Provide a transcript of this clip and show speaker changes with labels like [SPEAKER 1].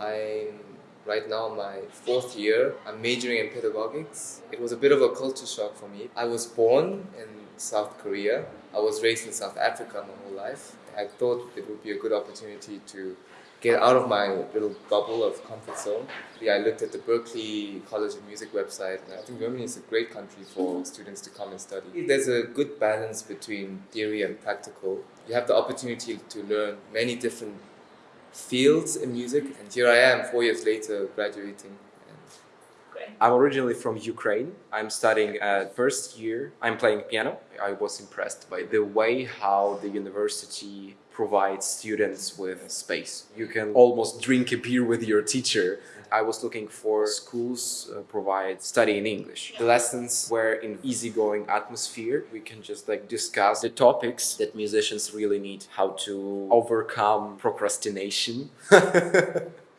[SPEAKER 1] I'm right now my fourth year. I'm majoring in pedagogics. It was a bit of a culture shock for me. I was born in South Korea. I was raised in South Africa my whole life. I thought it would be a good opportunity to get out of my little bubble of comfort zone. Yeah, I looked at the Berklee College of Music website and I think Germany is a great country for students to come and study. There's a good balance between theory and practical. You have the opportunity to learn many different fields in music and here I am four years later graduating.
[SPEAKER 2] I'm originally from Ukraine. I'm studying at first year. I'm playing piano. I was impressed by the way how the university provides students with space. You can almost drink a beer with your teacher. I was looking for schools uh, provide study in English. The lessons were in easygoing atmosphere. We can just like discuss the topics that musicians really need. How to overcome procrastination.